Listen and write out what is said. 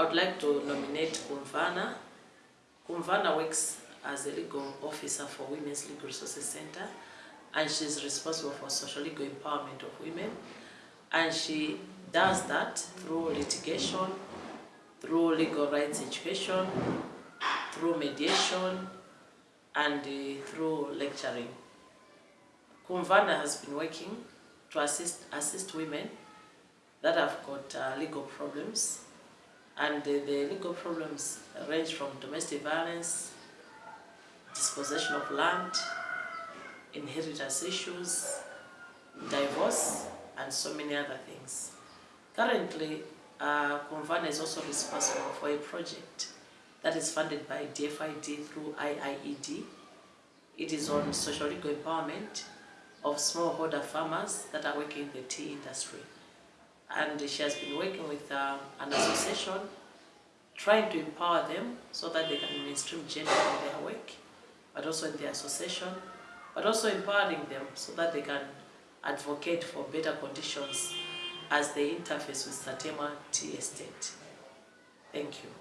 I would like to nominate Kumvana. Kumvana works as a legal officer for Women's Legal Resources Center and she's responsible for social legal empowerment of women. And she does that through litigation, through legal rights education, through mediation, and uh, through lecturing. Kumvana has been working to assist, assist women that have got uh, legal problems and uh, the legal problems range from domestic violence, dispossession of land, inheritance issues, divorce, and so many other things. Currently, uh, Kumvana is also responsible for a project that is funded by DFID through IIED. It is on social legal empowerment of smallholder farmers that are working in the tea industry. And she has been working with uh, an association trying to empower them so that they can mainstream gender in their work, but also in their association, but also empowering them so that they can advocate for better conditions as they interface with Satemwa Tea Estate. Thank you.